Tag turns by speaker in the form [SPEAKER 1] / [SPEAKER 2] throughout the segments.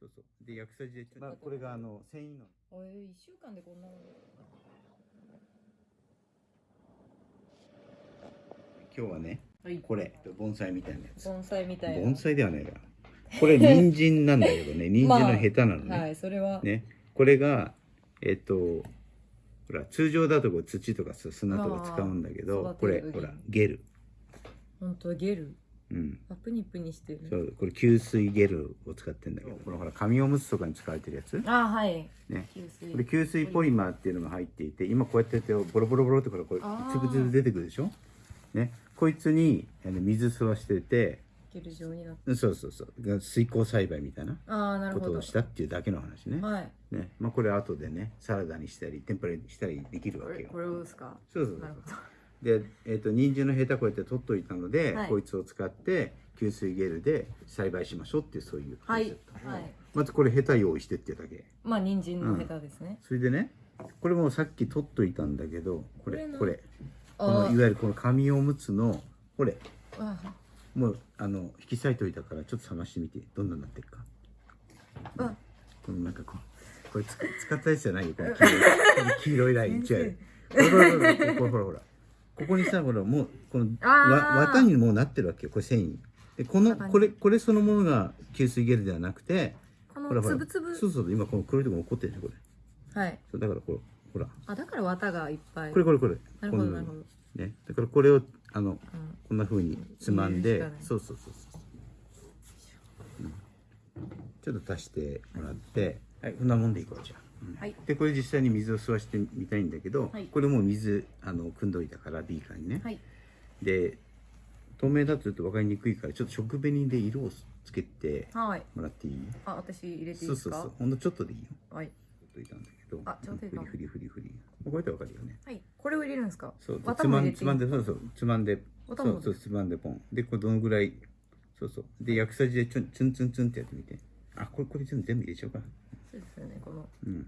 [SPEAKER 1] そうそう。で、薬剤で、まあ、これがあの、繊維の。
[SPEAKER 2] えー、一週間でこんなの
[SPEAKER 1] 今日はね、
[SPEAKER 2] はい
[SPEAKER 1] これ、盆栽みたいなやつ。
[SPEAKER 2] 盆栽みたいな
[SPEAKER 1] 盆栽ではないから。これ、人参なんだけどね、人参のヘタなのね。
[SPEAKER 2] はいそれは、
[SPEAKER 1] ね。これが、えっと、ほら、通常だとこう土とかさ砂とか使うんだけ
[SPEAKER 2] あ
[SPEAKER 1] ど
[SPEAKER 2] ー、
[SPEAKER 1] これ、ほら、ゲル。
[SPEAKER 2] 本当ゲル
[SPEAKER 1] うん。
[SPEAKER 2] あプニプニしてる。
[SPEAKER 1] そう、これ吸水ゲルを使ってんだけど、このほら、紙おむつとかに使われてるやつ？
[SPEAKER 2] あはい。
[SPEAKER 1] ね。
[SPEAKER 2] 吸水。
[SPEAKER 1] これ吸水ポリマーっていうのが入っていて今こうやってやってボロボロボロってこれこれつぶつぶ出てくるでしょ？ね。こいつに水吸わしてて
[SPEAKER 2] ゲル状になって。
[SPEAKER 1] そうそうそう。が水耕栽培みたいなことをしたっていうだけの話ね。
[SPEAKER 2] はい。
[SPEAKER 1] ね。まあこれ後でねサラダにしたり天ぷらにしたりできるわけよ。
[SPEAKER 2] これこれをですか？
[SPEAKER 1] そうそうそう。
[SPEAKER 2] なるほど
[SPEAKER 1] で、えっと人参のヘタこうやって取っといたので、
[SPEAKER 2] はい。
[SPEAKER 1] こいつを使って吸水ゲルで栽培しましょうっていうそういうコン
[SPEAKER 2] はい
[SPEAKER 1] セプト
[SPEAKER 2] はい。
[SPEAKER 1] まずこれヘタ用意してっていうだけ。
[SPEAKER 2] まあ人参のヘタですね、
[SPEAKER 1] それでねこれもさっき取っといたんだけどこれ
[SPEAKER 2] これな
[SPEAKER 1] この
[SPEAKER 2] あ
[SPEAKER 1] いわゆるこの紙おむつのこれ。
[SPEAKER 2] あ
[SPEAKER 1] もうあの引き裂いといたからちょっと探してみて。どんなになってるか。
[SPEAKER 2] あ。
[SPEAKER 1] このなんかこうこれつ使ったやつじゃないよこの黄色い。黄色いライン違うほらほらほらほらほらここにさほらもうこのわ綿にもうなってるわけよこれ繊維。でこのこれこれそのものが吸水ゲルではなくて
[SPEAKER 2] このつぶつぶ
[SPEAKER 1] そうそう今この黒いとこ残ってるでしょこれ。
[SPEAKER 2] はい。
[SPEAKER 1] そうだからこれほら。
[SPEAKER 2] あだから綿がいっぱい。
[SPEAKER 1] これこれこれ。
[SPEAKER 2] なるほどなるほど、
[SPEAKER 1] ね。だからこれをあの
[SPEAKER 2] うん。
[SPEAKER 1] こんな風につまんでそうそうそうそう、うん。ちょっと足してもらって。はいこんなもんでいこうじゃあ、うん
[SPEAKER 2] はい。
[SPEAKER 1] でこれ実際に水を吸わしてみたいんだけど、
[SPEAKER 2] はい。
[SPEAKER 1] これもう水あの汲んどいたからビーカーにね、
[SPEAKER 2] はい。
[SPEAKER 1] で透明だとちょっと分かりにくいからちょっと食紅で色をつけて
[SPEAKER 2] はい。
[SPEAKER 1] もらっていい？
[SPEAKER 2] あ私入れていい
[SPEAKER 1] そう
[SPEAKER 2] ですか？
[SPEAKER 1] そうそう。ほんのちょっとでいいよ。
[SPEAKER 2] はい。
[SPEAKER 1] といたんだけど。
[SPEAKER 2] あちょうどいいかも
[SPEAKER 1] フリフリフリフリこうやって分かるよね。
[SPEAKER 2] はい。これを入れるんですか？
[SPEAKER 1] そう。
[SPEAKER 2] 綿
[SPEAKER 1] つまんつまんでそうそう。つまんでそうそうつまんでポン。でこれどのぐらい？そうそう。で薬剤でちょんツンツンツンってやってみて。あこれこれ全部全部入れちゃおうか
[SPEAKER 2] そうですよねこの
[SPEAKER 1] うん。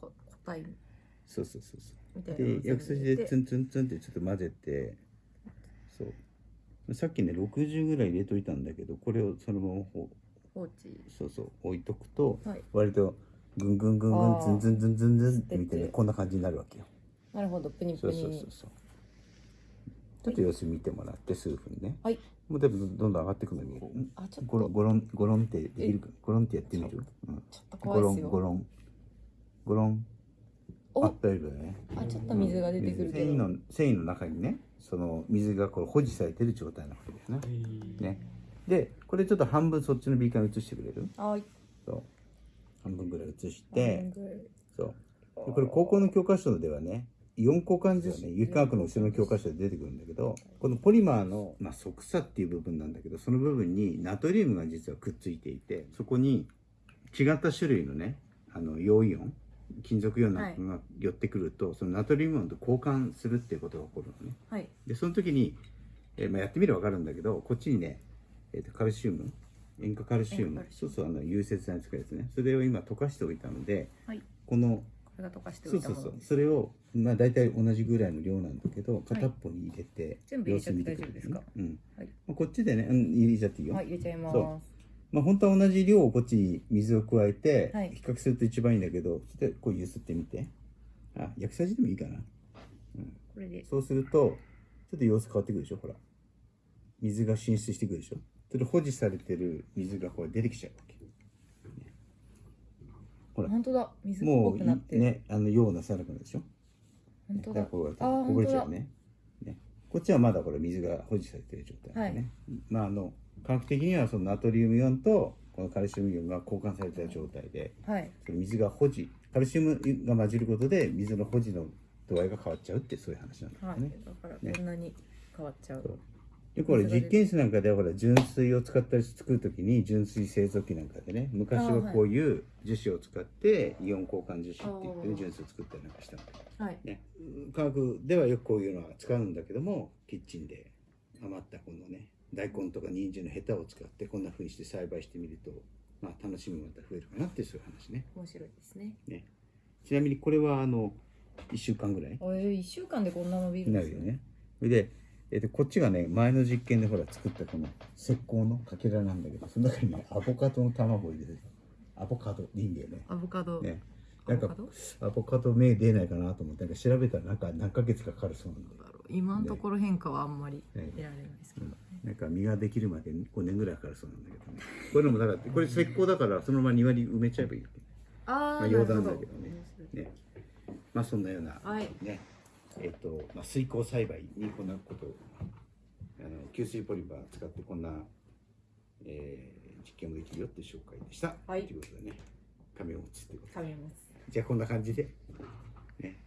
[SPEAKER 2] こ個体
[SPEAKER 1] そうそうそうそ
[SPEAKER 2] う。
[SPEAKER 1] で薬剤でツ
[SPEAKER 2] 全
[SPEAKER 1] ンツンツンってちょっと混ぜて。そう。さっきね60ぐらい入れといたんだけどこれをそのままほ
[SPEAKER 2] 放置。
[SPEAKER 1] そうそう置いとくと
[SPEAKER 2] はい。
[SPEAKER 1] 割とぐんぐんぐんぐん
[SPEAKER 2] あー。
[SPEAKER 1] ズンズンズンズンズンって見
[SPEAKER 2] て
[SPEAKER 1] ねこんな感じになるわけよ。
[SPEAKER 2] なるほど。プニ
[SPEAKER 1] そうそう
[SPEAKER 2] プニ
[SPEAKER 1] そうそうちょっと様子見てもらって数分ね。
[SPEAKER 2] はい。
[SPEAKER 1] もう多分どんどん上がってくの見える。
[SPEAKER 2] あちょっ
[SPEAKER 1] ゴロン
[SPEAKER 2] と
[SPEAKER 1] ゴロンゴロンってできる？かゴロンってやってみる、うん、
[SPEAKER 2] ちょっと
[SPEAKER 1] ゴロ
[SPEAKER 2] 怖いですよ。
[SPEAKER 1] ンゴロン。ゴロン。
[SPEAKER 2] お。
[SPEAKER 1] あ大丈夫だね。
[SPEAKER 2] あちょっと水が出てくるけど。
[SPEAKER 1] 繊維の繊維の中にねその水がこれ保持されてる状態なわけですね。ね。でこれちょっと半分そっちのビーカーに移してくれる？
[SPEAKER 2] はい。
[SPEAKER 1] そう。半分ぐらい移して。
[SPEAKER 2] 半分ぐらい。
[SPEAKER 1] そう。でこれ高校の教科書ではねイオン交換ですよね。有機化学の後ろの教科書で出てくるんだけどこのポリマーの、まあ、側鎖っていう部分なんだけどその部分にナトリウムが実はくっついていてそこに違った種類のねあの陽イオン金属イオンが寄ってくると、そのナトリウムイオンと交換するっていうことが起こるのね。
[SPEAKER 2] はい。
[SPEAKER 1] でその時に、えーまあ、やってみれば分かるんだけどこっちにね、えー、とカルシウム塩化カルシウムそうそうあの融雪剤に使うやつね。それを今溶かしておいたので
[SPEAKER 2] はい。
[SPEAKER 1] この
[SPEAKER 2] かしてお
[SPEAKER 1] そうそうそう。
[SPEAKER 2] いたものです
[SPEAKER 1] それをまあ大体同じぐらいの量なんだけど片っぽに入れて、
[SPEAKER 2] 全部入れちゃって大丈夫ですか？
[SPEAKER 1] うん。
[SPEAKER 2] はい。
[SPEAKER 1] まあこっちでね、うん、入れちゃっていいよ、
[SPEAKER 2] はい入れちゃいます。
[SPEAKER 1] そまあ本当は同じ量をこっちに水を加えて
[SPEAKER 2] はい。
[SPEAKER 1] 比較すると一番いいんだけど、ちょっとこう揺すってみて。あ薬剤師でもいいかな。
[SPEAKER 2] これで。
[SPEAKER 1] そうするとちょっと様子変わってくるでしょ？ほら。水が浸出してくるでしょ？それ保持されてる水がこれ出てきちゃうわけ？ほら。
[SPEAKER 2] 本当だ。水っぽ
[SPEAKER 1] も
[SPEAKER 2] くなって。る
[SPEAKER 1] うねあのようなさなくなるでしょ。
[SPEAKER 2] 本当だ。
[SPEAKER 1] こうやって
[SPEAKER 2] あー
[SPEAKER 1] こぼれちゃうね。ね。こっちはまだこれ水が保持されてる状態なんでね、まああの科学的にはそのナトリウムイオンとこのカルシウムイオンが交換された状態で
[SPEAKER 2] はい。
[SPEAKER 1] その水が保持カルシウムが混じることで水の保持の度合いが変わっちゃうってそういう話なんだ
[SPEAKER 2] はい
[SPEAKER 1] よね、
[SPEAKER 2] だからこんなに変わっちゃう。
[SPEAKER 1] そうでこれ実験室なんかではほら純水を使ったり作る時に純水製造機なんかでね昔はこういう樹脂を使ってイオン交換樹脂って言って純水を作ったりなんかしたんだけど
[SPEAKER 2] はい。
[SPEAKER 1] ね。科学ではよくこういうのは使うんだけどもキッチンで余ったこのね大根とか人参のヘタを使ってこんな風にして栽培してみるとまあ楽しみもまた増えるかなっていうそういう話ね。
[SPEAKER 2] 面白いですね。
[SPEAKER 1] ちなみにこれはあの1週間ぐらい？
[SPEAKER 2] えー、1週間でこんな伸びるんです
[SPEAKER 1] になるよね。で、えっとこっちがね前の実験でほら作ったこの石膏のかけらなんだけどその中にねアボカドの卵を入れてアボカドでいいんだよね。
[SPEAKER 2] アボカド、
[SPEAKER 1] ねなんか
[SPEAKER 2] アボカド
[SPEAKER 1] アボカド芽出ないかなと思ってなんか調べたらなんか何ヶ月かかかるそうなんで
[SPEAKER 2] 今のところ変化はあんまり
[SPEAKER 1] ね。
[SPEAKER 2] 得られないですけど、
[SPEAKER 1] なんか実ができるまで5年ぐらいかかるそうなんだけどね。こういうのもだからこれ石膏だからそのまま庭に埋めちゃえばいいわけ
[SPEAKER 2] ああ、
[SPEAKER 1] まあ余談だけどね。ね。まあそんなような
[SPEAKER 2] はい。
[SPEAKER 1] ねえっと、まあ、水耕栽培にこんなことをあの吸水ポリマー使ってこんな、えー実験もできるよって紹介でした。
[SPEAKER 2] はい。
[SPEAKER 1] ということでね紙を持つってこと
[SPEAKER 2] 食べます
[SPEAKER 1] じゃあこんな感じで、ね、